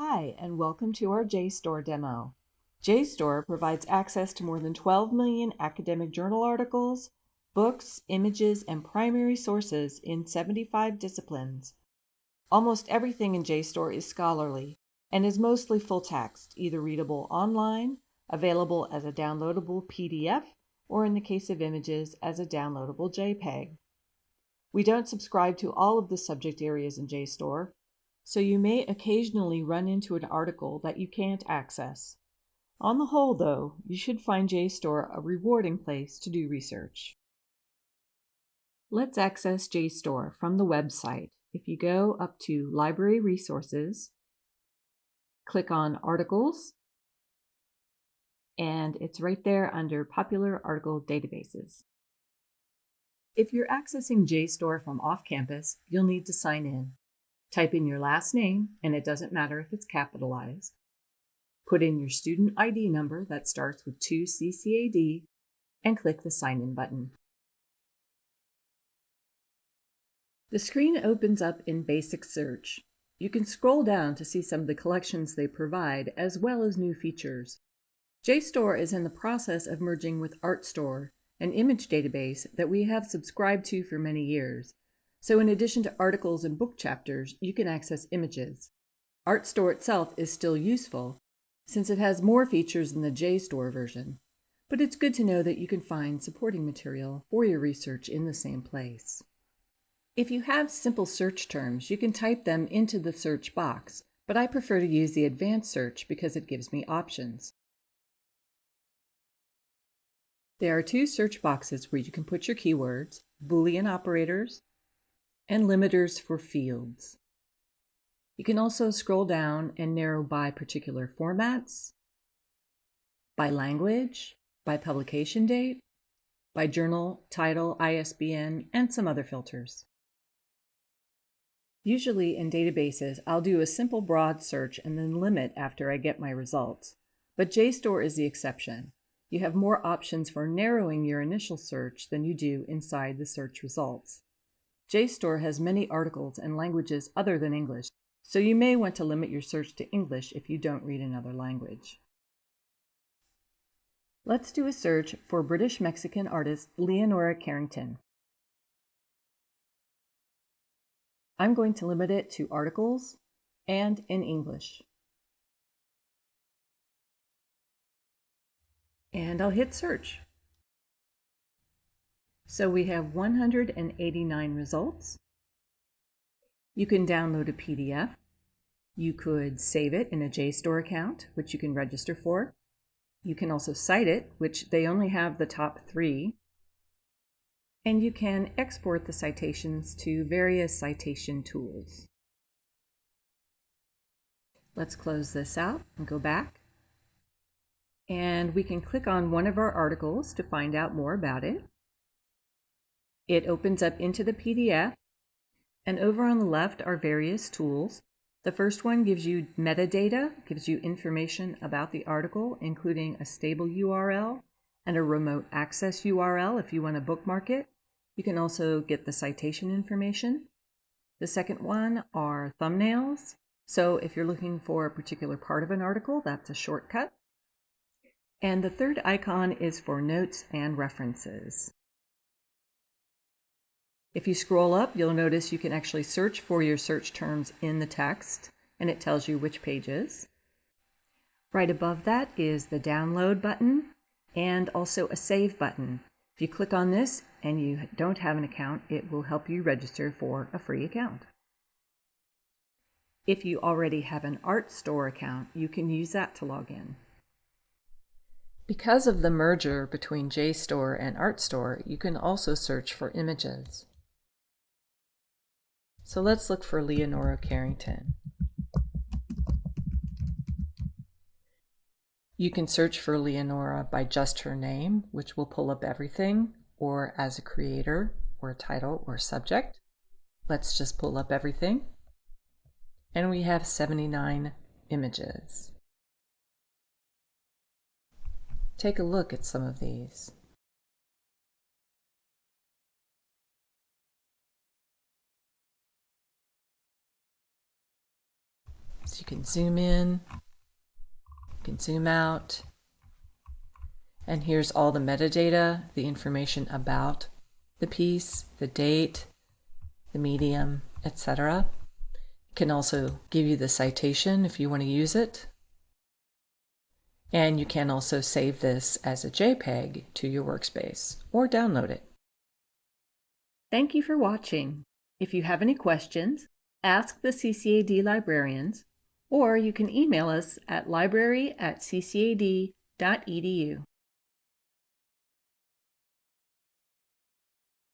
Hi, and welcome to our JSTOR demo. JSTOR provides access to more than 12 million academic journal articles, books, images, and primary sources in 75 disciplines. Almost everything in JSTOR is scholarly and is mostly full text, either readable online, available as a downloadable PDF, or in the case of images, as a downloadable JPEG. We don't subscribe to all of the subject areas in JSTOR, so you may occasionally run into an article that you can't access. On the whole, though, you should find JSTOR a rewarding place to do research. Let's access JSTOR from the website. If you go up to Library Resources, click on Articles, and it's right there under Popular Article Databases. If you're accessing JSTOR from off campus, you'll need to sign in. Type in your last name, and it doesn't matter if it's capitalized. Put in your student ID number that starts with 2CCAD and click the Sign In button. The screen opens up in Basic Search. You can scroll down to see some of the collections they provide, as well as new features. JSTOR is in the process of merging with Artstor, an image database that we have subscribed to for many years. So in addition to articles and book chapters, you can access images. Artstor itself is still useful, since it has more features than the JSTOR version, but it's good to know that you can find supporting material for your research in the same place. If you have simple search terms, you can type them into the search box, but I prefer to use the advanced search because it gives me options. There are two search boxes where you can put your keywords, Boolean operators, and limiters for fields. You can also scroll down and narrow by particular formats, by language, by publication date, by journal, title, ISBN, and some other filters. Usually in databases, I'll do a simple broad search and then limit after I get my results, but JSTOR is the exception. You have more options for narrowing your initial search than you do inside the search results. JSTOR has many articles in languages other than English, so you may want to limit your search to English if you don't read another language. Let's do a search for British Mexican artist Leonora Carrington. I'm going to limit it to articles and in English. And I'll hit search. So we have 189 results. You can download a PDF. You could save it in a JSTOR account, which you can register for. You can also cite it, which they only have the top three. And you can export the citations to various citation tools. Let's close this out and go back. And we can click on one of our articles to find out more about it. It opens up into the PDF. And over on the left are various tools. The first one gives you metadata, gives you information about the article, including a stable URL and a remote access URL if you want to bookmark it. You can also get the citation information. The second one are thumbnails. So if you're looking for a particular part of an article, that's a shortcut. And the third icon is for notes and references. If you scroll up, you'll notice you can actually search for your search terms in the text, and it tells you which pages. Right above that is the download button and also a save button. If you click on this and you don't have an account, it will help you register for a free account. If you already have an Artstor account, you can use that to log in. Because of the merger between JSTOR and Artstor, you can also search for images. So let's look for Leonora Carrington. You can search for Leonora by just her name, which will pull up everything, or as a creator, or a title, or subject. Let's just pull up everything. And we have 79 images. Take a look at some of these. So you can zoom in, you can zoom out, and here's all the metadata, the information about the piece, the date, the medium, etc. It can also give you the citation if you want to use it. And you can also save this as a JPEG to your workspace or download it. Thank you for watching. If you have any questions, ask the CCAD librarians, or you can email us at library at ccad.edu.